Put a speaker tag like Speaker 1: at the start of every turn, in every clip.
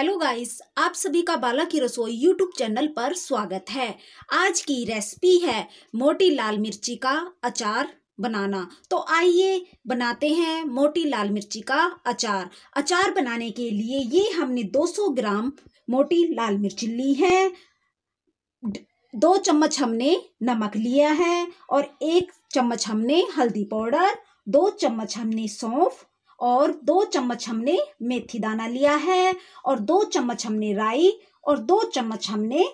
Speaker 1: Hello guys आप सभी का बाला की रसोई यूट्यूब चैनल पर स्वागत है। आज की रेसिपी है मोटी लाल मिर्ची का अचार बनाना। तो आइए बनाते हैं मोटी लाल मिर्ची का अचार। अचार बनाने के लिए ये हमने 200 ग्राम मोटी लाल मिर्ची ली है। दो चम्मच हमने नमक लिया है और एक चम्मच हमने हल्दी पाउडर, दो चम्मच हमने सौंफ और दो चम्मच हमने मेथी दाना लिया है, और दो चम्मच हमने राई, और दो चम्मच हमने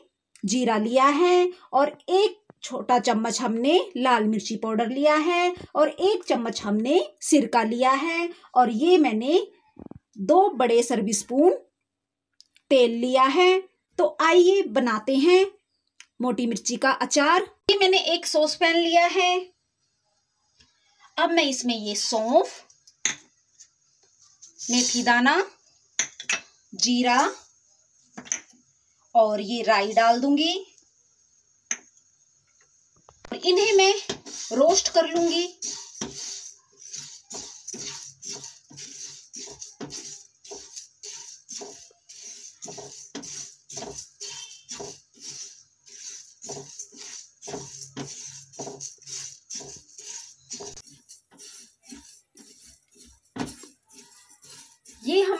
Speaker 1: जीरा लिया है, और एक छोटा चम्मच हमने लाल मिर्ची पाउडर लिया है, और एक चम्मच हमने सिरका लिया है, और ये मैंने दो बड़े सर्विस स्पून तेल लिया है। तो आइए बनाते हैं मोटी मिर्ची का अचार। ये मैंने एक सॉस पैन लिया है। अब मैं इसमें ये सौंफ मेथी दाना जीरा और ये राई डाल दूँगी। इन्हें मैं रोस्ट कर लूँगी।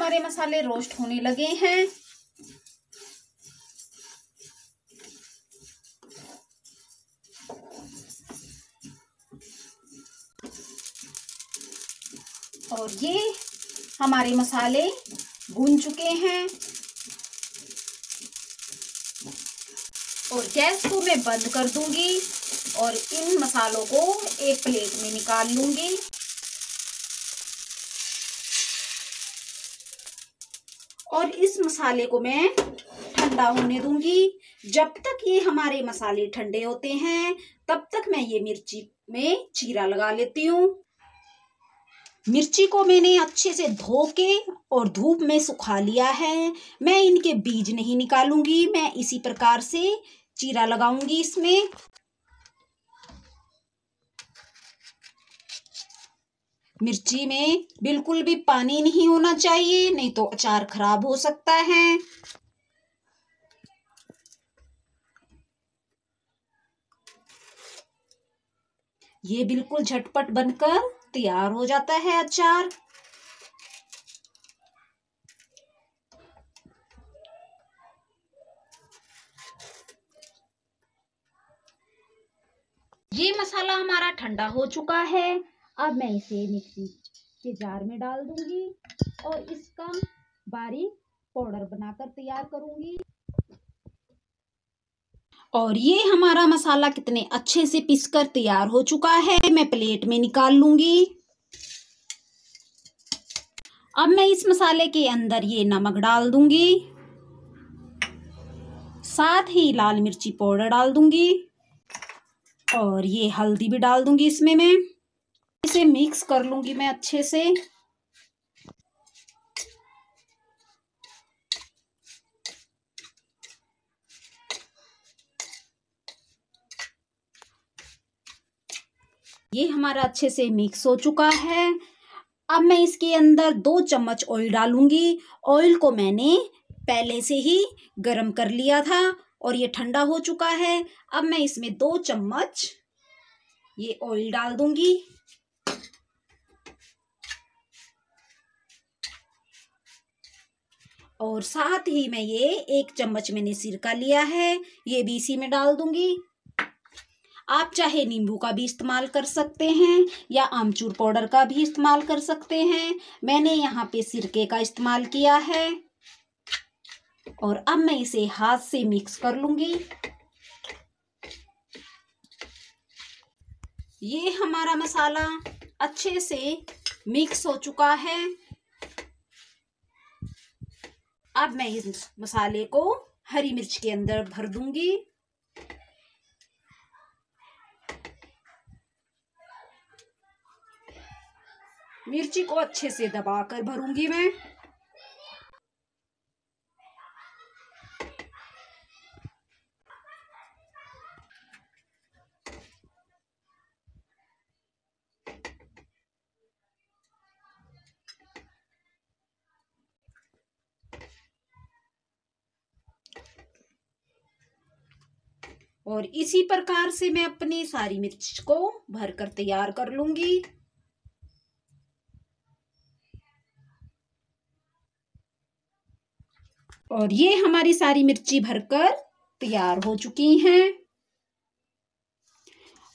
Speaker 1: हमारे मसाले रोस्ट होने लगे हैं। और ये हमारे मसाले भून चुके हैं। और गैस को मैं बंद कर दूँगी और इन मसालों को एक प्लेट में निकाल लूँगी। और इस मसाले को मैं ठंडा होने दूँगी। जब तक ये हमारे मसाले ठंडे होते हैं, तब तक मैं ये मिर्ची में चीरा लगा लेती हूँ। मिर्ची को मैंने अच्छे से धो के और धूप में सुखा लिया है। मैं इनके बीज नहीं निकालूँगी, मैं इसी प्रकार से चीरा लगाऊँगी इसमें। मिर्ची में बिल्कुल भी पानी नहीं होना चाहिए, नहीं तो अचार खराब हो सकता है। ये बिल्कुल झटपट बनकर तैयार हो जाता है अचार। ये मसाला हमारा ठंडा हो चुका है। अब मैं इसे मिक्सी के जार में डाल दूँगी और इसका बारीक पाउडर बनाकर तैयार करूँगी। और ये हमारा मसाला कितने अच्छे से पिसकर तैयार हो चुका है, मैं प्लेट में निकाल लूँगी। अब मैं इस मसाले के अंदर ये नमक डाल दूँगी, साथ ही लाल मिर्ची पाउडर डाल दूँगी, और ये हल्दी भी डाल दूँगी इसमें मैं। इसे मिक्स कर लूँगी मैं अच्छे से। ये हमारा अच्छे से मिक्स हो चुका है। अब मैं इसके अंदर दो चम्मच ऑयल डालूँगी। ऑयल को मैंने पहले से ही गरम कर लिया था और ये ठंडा हो चुका है। अब मैं इसमें दो चम्मच ये ऑयल डाल दूँगी। और साथ ही मैं ये एक चम्मच मैंने सिरका लिया है, ये भी इसी में डाल दूँगी। आप चाहे नींबू का भी इस्तेमाल कर सकते हैं या आमचूर पाउडर का भी इस्तेमाल कर सकते हैं। मैंने यहाँ पे सिरके का इस्तेमाल किया है। और अब मैं इसे हाथ से मिक्स कर लूँगी। ये हमारा मसाला अच्छे से मिक्स हो चुका है। अब मैं इस मसाले को हरी मिर्च के अंदर भर दूँगी। मिर्ची को अच्छे से दबाकर भरूँगी मैं। और इसी प्रकार से मैं अपनी सारी मिर्च को भरकर तैयार कर लूँगी। और ये हमारी सारी मिर्ची भरकर तैयार हो चुकी हैं।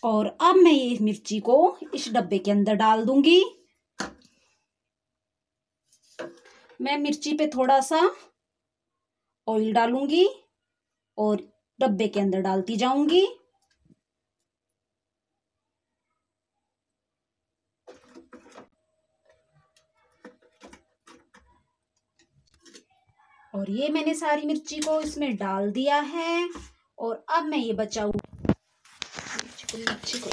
Speaker 1: और अब मैं ये मिर्ची को इस डब्बे के अंदर डाल दूँगी। मैं मिर्ची पे थोड़ा सा ऑयल डालूँगी और डब्बे के अंदर डालती जाऊँगी। और ये मैंने सारी मिर्ची को इसमें डाल दिया है और अब मैं ये बचाऊ। मिर्ची को